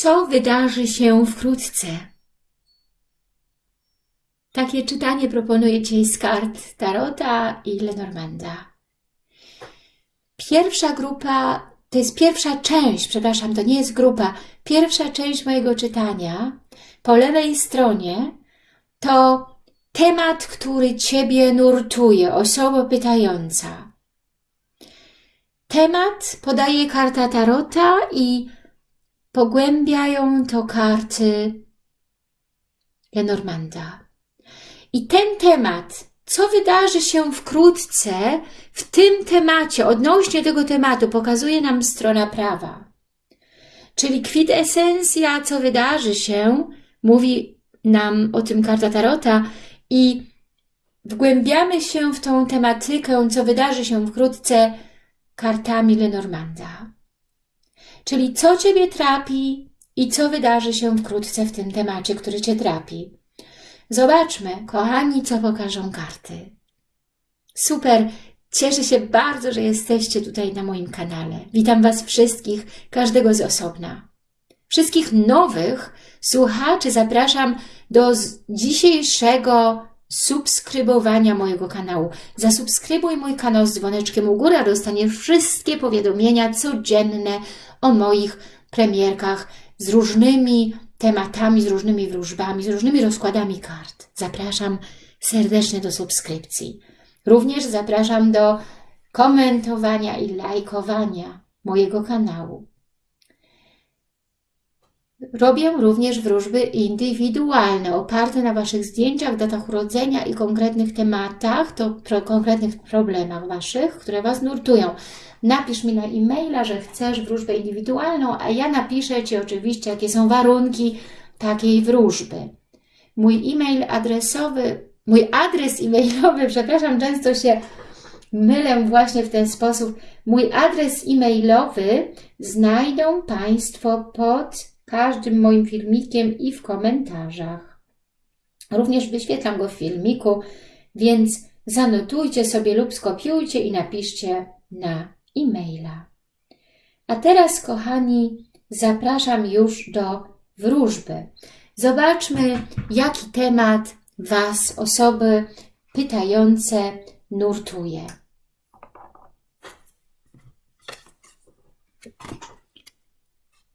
co wydarzy się wkrótce. Takie czytanie proponuję dzisiaj z kart Tarota i Lenormanda. Pierwsza grupa, to jest pierwsza część, przepraszam, to nie jest grupa, pierwsza część mojego czytania po lewej stronie to temat, który Ciebie nurtuje, osoba pytająca. Temat podaje karta Tarota i pogłębiają to karty Lenormanda. I ten temat, co wydarzy się wkrótce w tym temacie, odnośnie tego tematu, pokazuje nam strona prawa. Czyli kwitesencja, co wydarzy się, mówi nam o tym karta Tarota i wgłębiamy się w tą tematykę, co wydarzy się wkrótce kartami Lenormanda. Czyli co Ciebie trapi i co wydarzy się wkrótce w tym temacie, który Cię trapi. Zobaczmy, kochani, co pokażą karty. Super! Cieszę się bardzo, że jesteście tutaj na moim kanale. Witam Was wszystkich, każdego z osobna. Wszystkich nowych słuchaczy zapraszam do dzisiejszego subskrybowania mojego kanału. Zasubskrybuj mój kanał z dzwoneczkiem u góry, a dostaniesz wszystkie powiadomienia codzienne o moich premierkach z różnymi tematami, z różnymi wróżbami, z różnymi rozkładami kart. Zapraszam serdecznie do subskrypcji. Również zapraszam do komentowania i lajkowania mojego kanału. Robię również wróżby indywidualne, oparte na Waszych zdjęciach, datach urodzenia i konkretnych tematach, to pro, konkretnych problemach Waszych, które Was nurtują. Napisz mi na e-maila, że chcesz wróżbę indywidualną, a ja napiszę Ci oczywiście, jakie są warunki takiej wróżby. Mój e-mail adresowy, mój adres e-mailowy, przepraszam, często się mylę właśnie w ten sposób. Mój adres e-mailowy znajdą Państwo pod każdym moim filmikiem i w komentarzach. Również wyświetlam go w filmiku, więc zanotujcie sobie lub skopiujcie i napiszcie na e-maila. A teraz, kochani, zapraszam już do wróżby. Zobaczmy, jaki temat Was, osoby pytające, nurtuje.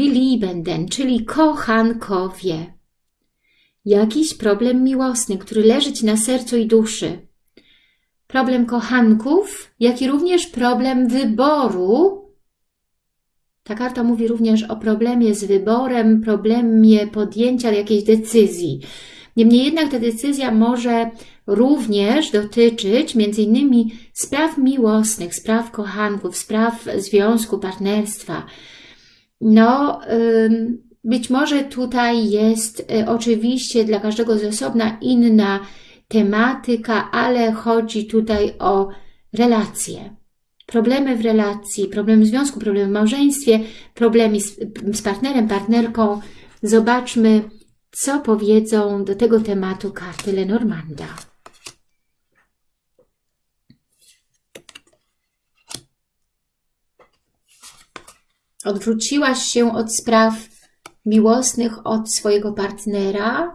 Die Liebenden, czyli kochankowie. Jakiś problem miłosny, który leży Ci na sercu i duszy. Problem kochanków, jak i również problem wyboru. Ta karta mówi również o problemie z wyborem, problemie podjęcia jakiejś decyzji. Niemniej jednak ta decyzja może również dotyczyć innymi spraw miłosnych, spraw kochanków, spraw związku, partnerstwa, no, być może tutaj jest y, oczywiście dla każdego z osobna inna tematyka, ale chodzi tutaj o relacje. Problemy w relacji, problemy w związku, problemy w małżeństwie, problemy z, z partnerem, partnerką. Zobaczmy, co powiedzą do tego tematu karty Lenormanda. Odwróciłaś się od spraw miłosnych, od swojego partnera,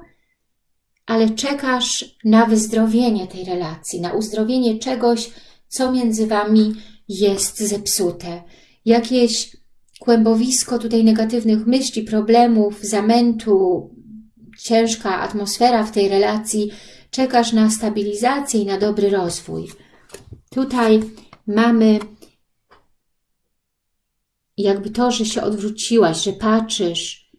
ale czekasz na wyzdrowienie tej relacji, na uzdrowienie czegoś, co między Wami jest zepsute. Jakieś kłębowisko tutaj negatywnych myśli, problemów, zamętu, ciężka atmosfera w tej relacji, czekasz na stabilizację i na dobry rozwój. Tutaj mamy jakby to, że się odwróciłaś, że patrzysz,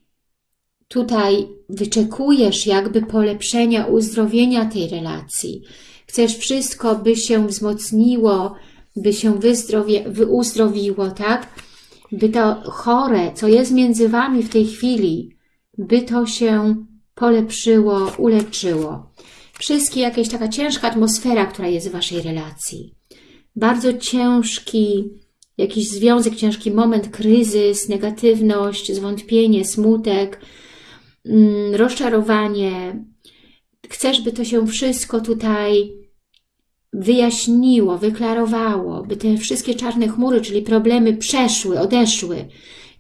tutaj wyczekujesz jakby polepszenia, uzdrowienia tej relacji. Chcesz wszystko, by się wzmocniło, by się uzdrowiło, tak? By to chore, co jest między Wami w tej chwili, by to się polepszyło, uleczyło. Wszystkie jakieś taka ciężka atmosfera, która jest w Waszej relacji. Bardzo ciężki, jakiś związek, ciężki moment, kryzys, negatywność, zwątpienie, smutek, mm, rozczarowanie. Chcesz, by to się wszystko tutaj wyjaśniło, wyklarowało, by te wszystkie czarne chmury, czyli problemy przeszły, odeszły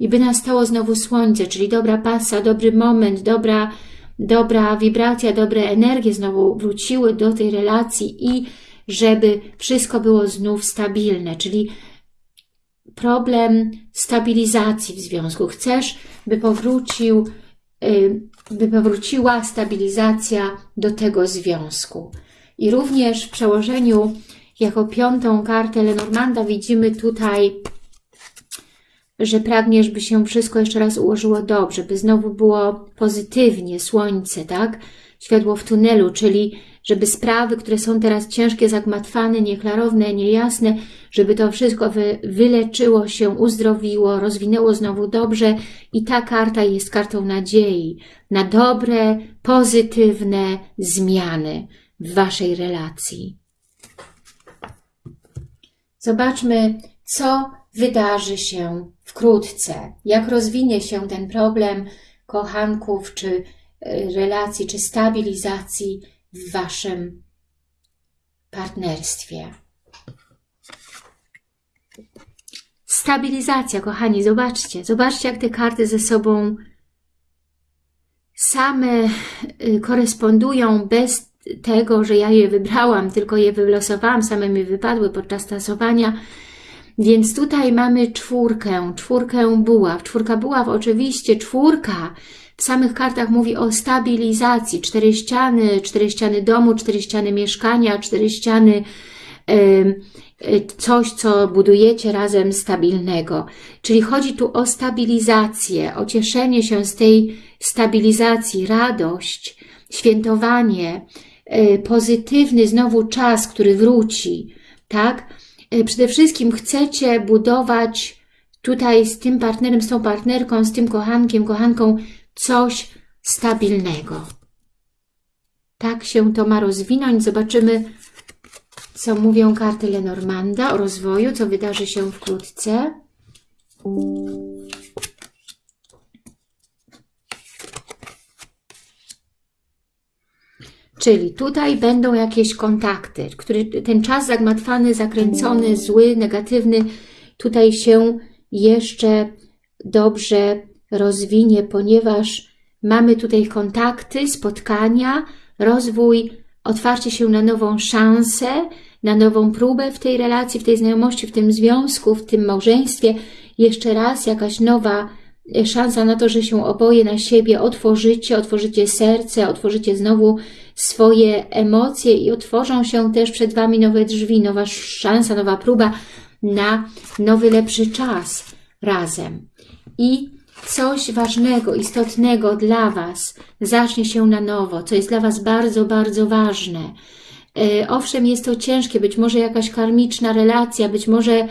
i by nastało znowu słońce, czyli dobra pasa, dobry moment, dobra, dobra wibracja, dobre energie znowu wróciły do tej relacji i żeby wszystko było znów stabilne, czyli problem stabilizacji w związku. Chcesz, by powrócił, y, by powróciła stabilizacja do tego związku. I również w przełożeniu jako piątą kartę Lenormanda widzimy tutaj, że pragniesz, by się wszystko jeszcze raz ułożyło dobrze, by znowu było pozytywnie, słońce, tak? Światło w tunelu, czyli żeby sprawy, które są teraz ciężkie, zagmatwane, nieklarowne, niejasne, żeby to wszystko wy, wyleczyło się, uzdrowiło, rozwinęło znowu dobrze i ta karta jest kartą nadziei na dobre, pozytywne zmiany w Waszej relacji. Zobaczmy, co wydarzy się wkrótce, jak rozwinie się ten problem kochanków, czy y, relacji, czy stabilizacji w Waszym partnerstwie. Stabilizacja, kochani, zobaczcie, zobaczcie jak te karty ze sobą same y, korespondują bez tego, że ja je wybrałam, tylko je wylosowałam, same mi wypadły podczas tasowania. Więc tutaj mamy czwórkę, czwórkę buław. Czwórka buław, oczywiście czwórka w samych kartach mówi o stabilizacji. Cztery ściany, cztery ściany domu, cztery ściany mieszkania, cztery ściany coś, co budujecie razem stabilnego. Czyli chodzi tu o stabilizację, o cieszenie się z tej stabilizacji, radość, świętowanie, e, pozytywny znowu czas, który wróci, tak? E, przede wszystkim chcecie budować tutaj z tym partnerem, z tą partnerką, z tym kochankiem, kochanką coś stabilnego. Tak się to ma rozwinąć. Zobaczymy, co mówią karty Lenormanda o rozwoju, co wydarzy się wkrótce. Czyli tutaj będą jakieś kontakty, który ten czas zagmatwany, zakręcony, zły, negatywny, tutaj się jeszcze dobrze rozwinie, ponieważ mamy tutaj kontakty, spotkania, rozwój, otwarcie się na nową szansę, na nową próbę w tej relacji, w tej znajomości, w tym związku, w tym małżeństwie. Jeszcze raz jakaś nowa e, szansa na to, że się oboje na siebie otworzycie, otworzycie serce, otworzycie znowu swoje emocje i otworzą się też przed Wami nowe drzwi, nowa szansa, nowa próba na nowy, lepszy czas razem. I coś ważnego, istotnego dla Was zacznie się na nowo, co jest dla Was bardzo, bardzo ważne. E, owszem, jest to ciężkie, być może jakaś karmiczna relacja, być może e,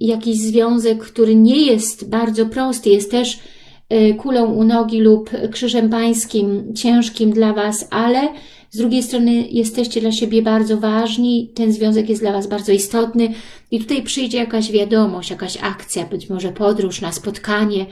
jakiś związek, który nie jest bardzo prosty, jest też e, kulą u nogi lub krzyżem pańskim, ciężkim dla Was, ale z drugiej strony jesteście dla siebie bardzo ważni, ten związek jest dla Was bardzo istotny i tutaj przyjdzie jakaś wiadomość, jakaś akcja, być może podróż na spotkanie,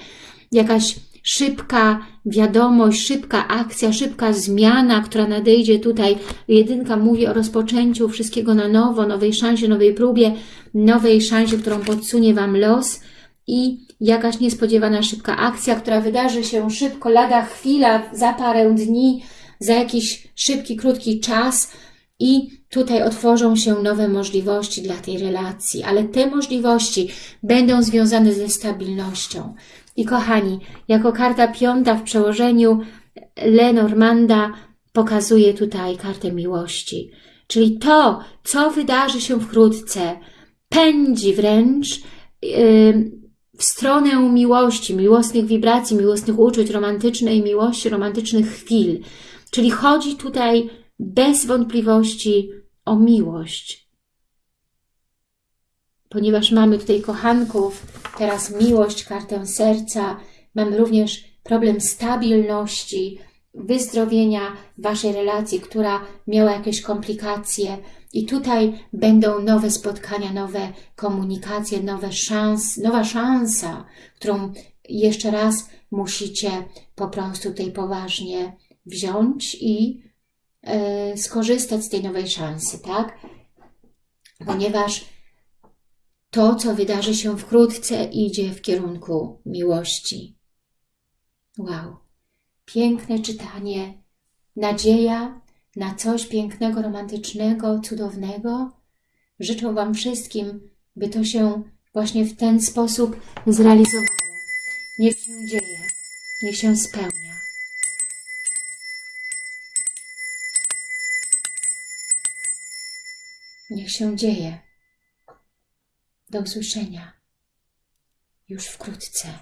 jakaś szybka wiadomość, szybka akcja, szybka zmiana, która nadejdzie tutaj. Jedynka mówi o rozpoczęciu wszystkiego na nowo, nowej szansie, nowej próbie, nowej szansie, którą podsunie Wam los i jakaś niespodziewana szybka akcja, która wydarzy się szybko, lada chwila, za parę dni, za jakiś szybki, krótki czas i tutaj otworzą się nowe możliwości dla tej relacji, ale te możliwości będą związane ze stabilnością. I kochani, jako karta piąta w przełożeniu Lenormanda pokazuje tutaj kartę miłości. Czyli to, co wydarzy się wkrótce, pędzi wręcz yy, w stronę miłości, miłosnych wibracji, miłosnych uczuć, romantycznej miłości, romantycznych chwil. Czyli chodzi tutaj bez wątpliwości o miłość. Ponieważ mamy tutaj kochanków, teraz miłość, kartę serca, mamy również problem stabilności, wyzdrowienia Waszej relacji, która miała jakieś komplikacje i tutaj będą nowe spotkania, nowe komunikacje, nowe szans, nowa szansa, którą jeszcze raz musicie po prostu tutaj poważnie wziąć i e, skorzystać z tej nowej szansy, tak? Ponieważ to, co wydarzy się wkrótce, idzie w kierunku miłości. Wow, piękne czytanie, nadzieja na coś pięknego, romantycznego, cudownego. Życzę Wam wszystkim, by to się właśnie w ten sposób zrealizowało. Niech się dzieje, niech się spełnia. Niech się dzieje. Do usłyszenia już wkrótce.